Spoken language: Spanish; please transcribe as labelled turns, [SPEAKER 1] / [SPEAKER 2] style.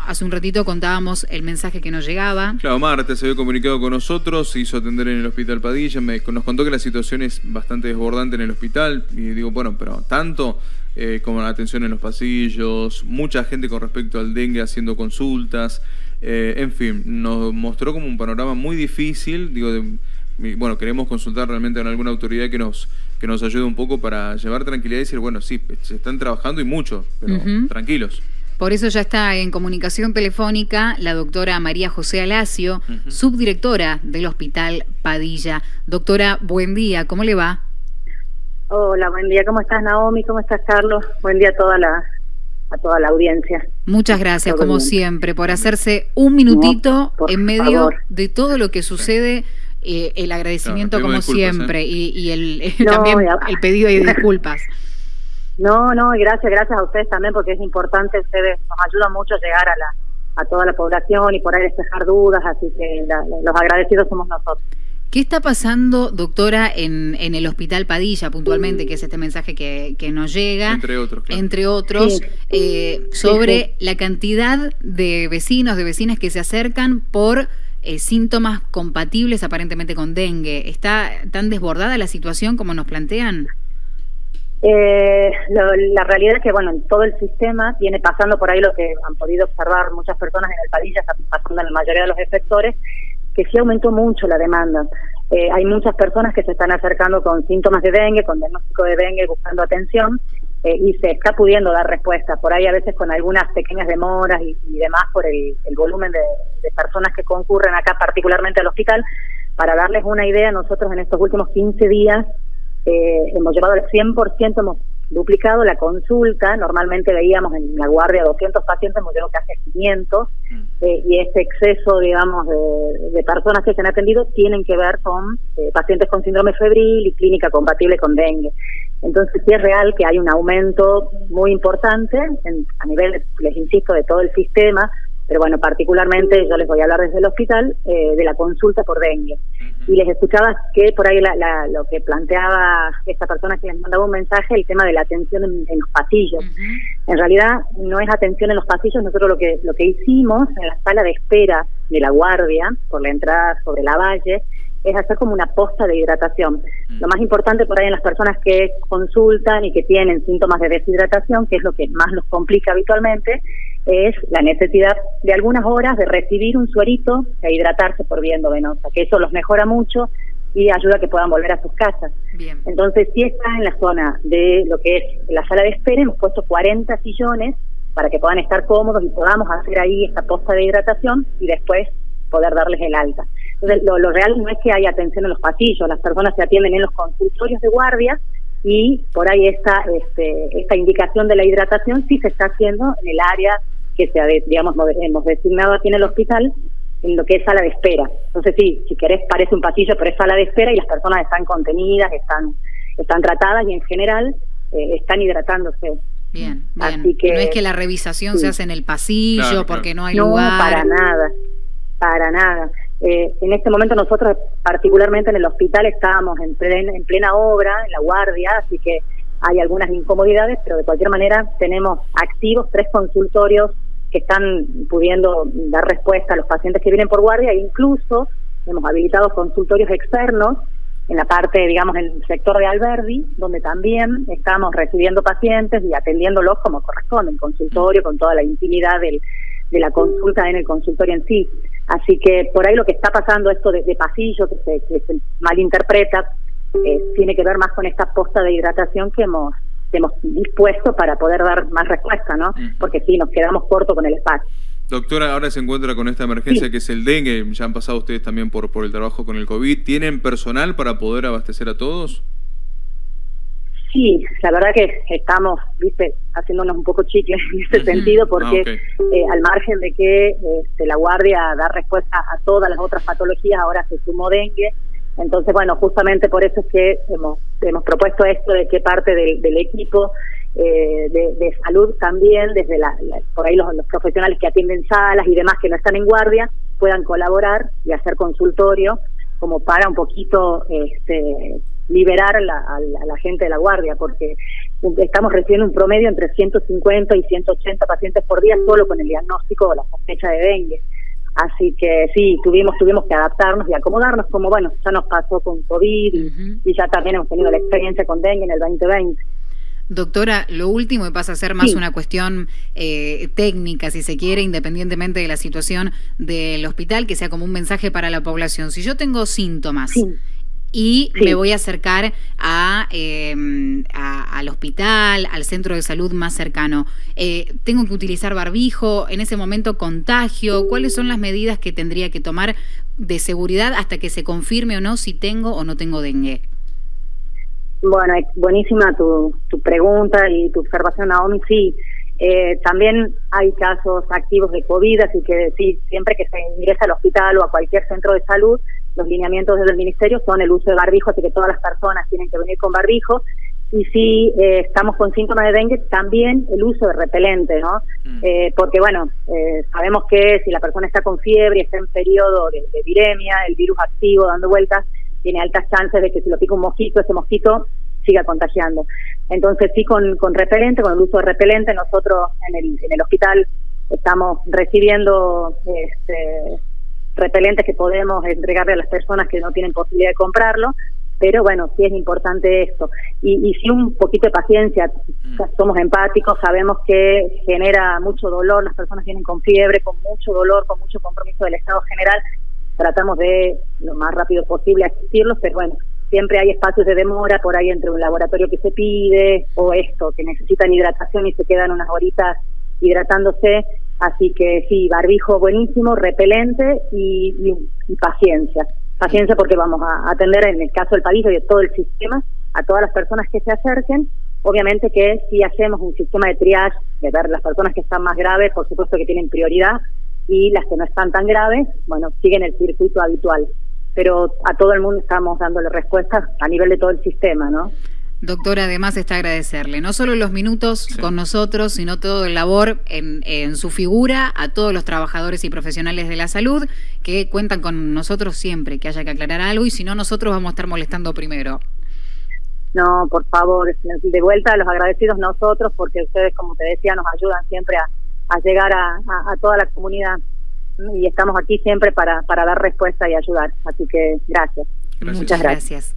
[SPEAKER 1] Hace un ratito contábamos el mensaje que nos llegaba.
[SPEAKER 2] Claro, Marta se había comunicado con nosotros, se hizo atender en el hospital Padilla, nos contó que la situación es bastante desbordante en el hospital y digo, bueno, pero tanto eh, como la atención en los pasillos, mucha gente con respecto al dengue haciendo consultas, eh, en fin, nos mostró como un panorama muy difícil, digo, bueno, queremos consultar realmente con alguna autoridad que nos, que nos ayude un poco para llevar tranquilidad y decir, bueno, sí, se están trabajando y mucho, pero tranquilos.
[SPEAKER 1] Por eso ya está en comunicación telefónica la doctora María José Alacio, subdirectora del Hospital Padilla. Doctora, buen día, ¿cómo le va?
[SPEAKER 3] Hola, buen día, ¿cómo estás Naomi? ¿Cómo estás Carlos? Buen día a toda la, a toda la audiencia.
[SPEAKER 1] Muchas gracias, como siempre, por hacerse un minutito en medio de todo lo que sucede. Eh, el agradecimiento como siempre ¿eh? y, el, también el pedido de disculpas.
[SPEAKER 3] No, no, y gracias, gracias a ustedes también, porque es importante, ustedes nos ayudan mucho a llegar a, la, a toda la población y por ahí despejar dudas, así que los agradecidos somos nosotros.
[SPEAKER 1] ¿Qué está pasando, doctora, en, en el Hospital Padilla puntualmente, que es este mensaje que, que nos llega?
[SPEAKER 2] Entre otros, claro.
[SPEAKER 1] Entre otros, eh, sobre la cantidad de vecinos, de vecinas que se acercan por eh, síntomas compatibles aparentemente con dengue. ¿Está tan desbordada la situación como nos plantean?
[SPEAKER 3] Eh, la realidad es que, bueno, en todo el sistema viene pasando por ahí lo que han podido observar muchas personas en el Padilla, está pasando en la mayoría de los efectores, que sí aumentó mucho la demanda. Eh, hay muchas personas que se están acercando con síntomas de dengue, con diagnóstico de dengue, buscando atención, eh, y se está pudiendo dar respuesta. Por ahí a veces con algunas pequeñas demoras y, demás por el, volumen de, de, personas que concurren acá, particularmente al hospital. Para darles una idea, nosotros en estos últimos 15 días eh, hemos llevado al 100%, hemos duplicado la consulta. Normalmente veíamos en la guardia 200 pacientes, hemos llegado casi a 500. Mm. Eh, y este exceso, digamos, de, personas que se han atendido tienen que ver con eh, pacientes con síndrome febril y clínica compatible con dengue. Entonces, sí es real que hay un aumento muy importante a nivel, les insisto, de todo el sistema pero bueno, particularmente yo les voy a hablar desde el hospital eh, de la consulta por dengue. Y les escuchaba que por ahí lo que planteaba esta persona que les mandaba un mensaje, el tema de la atención en, los pasillos. En realidad no es atención en los pasillos, nosotros lo que, lo que hicimos en la sala de espera de la guardia, por la entrada sobre la valle, es hacer como una posta de hidratación. Lo más importante por ahí en las personas que consultan y que tienen síntomas de deshidratación, que es lo que más nos complica habitualmente, es la necesidad de algunas horas de recibir un suerito e hidratarse por viendo venosa, que eso los mejora mucho y ayuda a que puedan volver a sus casas. Entonces, si está en la zona de lo que es la sala de espera, hemos puesto 40 sillones para que puedan estar cómodos y podamos hacer ahí esta posta de hidratación y después poder darles el alta. Entonces, lo, lo real no es que haya atención en los pasillos, las personas se atienden en los consultorios de guardia y por ahí esta, este, esta indicación de la hidratación sí se está haciendo en el área que se digamos hemos designado aquí en el hospital en lo que es sala de espera. Entonces sí, si querés parece un pasillo, pero es sala de espera y las personas están contenidas, están están tratadas y en general eh, están hidratándose.
[SPEAKER 1] Bien, bien. que, no es que la revisación se hace en el pasillo porque no hay lugar.
[SPEAKER 3] No, para nada, para nada. Eh, en este momento nosotros, particularmente en el hospital, estábamos en plena, en plena obra, en la guardia, así que hay algunas incomodidades, pero de cualquier manera tenemos activos tres consultorios que están pudiendo dar respuesta a los pacientes que vienen por guardia e incluso hemos habilitado consultorios externos en la parte, digamos, en el sector de Alberdi, donde también estamos recibiendo pacientes y atendiéndolos como corresponde, en consultorio, con toda la intimidad del, de la consulta en el consultorio en sí. Así que por ahí lo que está pasando, esto de, pasillo, que se, que se malinterpreta, eh, tiene que ver más con esta posta de hidratación que hemos, hemos dispuesto para poder dar más respuesta, ¿no? Porque sí, nos quedamos cortos con el espacio.
[SPEAKER 2] Doctora, ahora se encuentra con esta emergencia que es el dengue, ya han pasado ustedes también por, por el trabajo con el COVID. ¿Tienen personal para poder abastecer a todos?
[SPEAKER 3] Sí, la verdad que estamos, viste, haciéndonos un poco chicles en ese sentido, porque ah, eh, al margen de que este, la guardia da respuesta a todas las otras patologías, ahora se sumó dengue, entonces, bueno, justamente por eso es que hemos, hemos propuesto esto de que parte del, del equipo eh, de, salud también, desde la, por ahí los, profesionales que atienden salas y demás que no están en guardia, puedan colaborar y hacer consultorio como para un poquito este, liberar a, la, gente de la guardia, porque estamos recibiendo un promedio entre 150 y 180 pacientes por día solo con el diagnóstico o la sospecha de dengue. Así que sí, tuvimos tuvimos que adaptarnos y acomodarnos, como bueno, ya nos pasó con COVID y, ya también hemos tenido la experiencia con dengue en el 2020.
[SPEAKER 1] Doctora, lo último y pasa a ser más una cuestión eh, técnica, si se quiere, independientemente de la situación del hospital, que sea como un mensaje para la población. Si yo tengo síntomas y me voy a acercar em, a, al hospital, al centro de salud más cercano. Eh, ¿Tengo que utilizar barbijo? ¿En ese momento contagio? ¿Cuáles son las medidas que tendría que tomar de seguridad hasta que se confirme o no si tengo o no tengo dengue?
[SPEAKER 3] Bueno, buenísima tu, tu pregunta y tu observación, Naomi. Sí, eh, también hay casos activos de COVID, así que sí, siempre que se ingresa al hospital o a cualquier centro de salud, los lineamientos del ministerio son el uso de barbijo, así que todas las personas tienen que venir con barbijo. Y si eh, estamos con síntomas de dengue, también el uso de repelente, ¿no? Mm. Eh, porque, bueno, eh, sabemos que si la persona está con fiebre y está en periodo de, de viremia, el virus activo dando vueltas, tiene altas chances de que si lo pica un mosquito, ese mosquito siga contagiando. Entonces, sí, con, con repelente, con el uso de repelente, nosotros en el, en el hospital estamos recibiendo este, repelentes que podemos entregarle a las personas que no tienen posibilidad de comprarlo, pero bueno, sí es importante esto. Y, y sí un poquito de paciencia, mm. somos empáticos, sabemos que genera mucho dolor, las personas vienen con fiebre, con mucho dolor, con mucho compromiso del Estado general, tratamos de lo más rápido posible asistirlos, pero bueno, siempre hay espacios de demora por ahí entre un laboratorio que se pide o esto, que necesitan hidratación y se quedan unas horitas hidratándose, Así que sí, barbijo buenísimo, repelente y, paciencia. Paciencia porque vamos a atender en el caso del país y de todo el sistema a todas las personas que se acerquen. Obviamente que si hacemos un sistema de triage, de ver las personas que están más graves, por supuesto que tienen prioridad, y las que no están tan graves, bueno, siguen el circuito habitual. Pero a todo el mundo estamos dándole respuestas a nivel de todo el sistema, ¿no?
[SPEAKER 1] Doctora, además está agradecerle no solo los minutos con nosotros, sino todo el labor en, su figura, a todos los trabajadores y profesionales de la salud que cuentan con nosotros siempre que haya que aclarar algo y si no, nosotros vamos a estar molestando primero.
[SPEAKER 3] No, por favor, de vuelta a los agradecidos nosotros porque ustedes, como te decía, nos ayudan siempre a, llegar a, toda la comunidad y estamos aquí siempre para, para dar respuesta y ayudar. Así que gracias. Muchas gracias.